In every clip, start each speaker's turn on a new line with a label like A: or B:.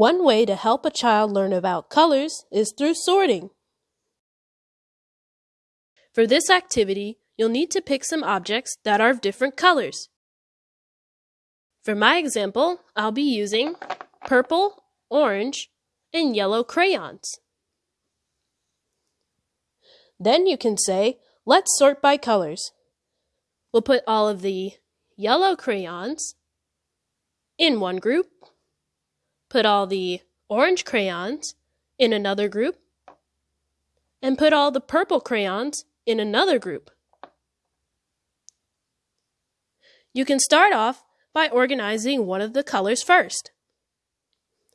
A: One way to help a child learn about colors is through sorting. For this activity, you'll need to pick some objects that are of different colors. For my example, I'll be using purple, orange, and yellow crayons. Then you can say, let's sort by colors. We'll put all of the yellow crayons in one group, put all the orange crayons in another group, and put all the purple crayons in another group. You can start off by organizing one of the colors first.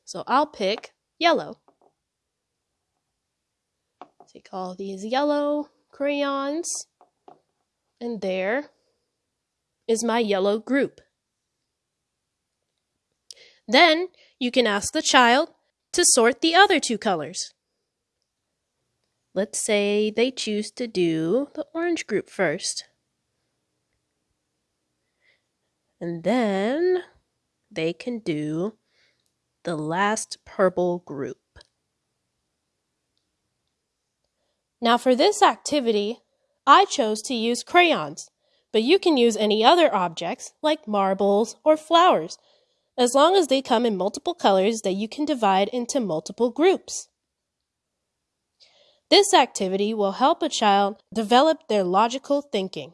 A: So I'll pick yellow. Take all these yellow crayons, and there is my yellow group. Then you can ask the child to sort the other two colors. Let's say they choose to do the orange group first. And then they can do the last purple group. Now for this activity, I chose to use crayons, but you can use any other objects like marbles or flowers, as long as they come in multiple colors that you can divide into multiple groups. This activity will help a child develop their logical thinking.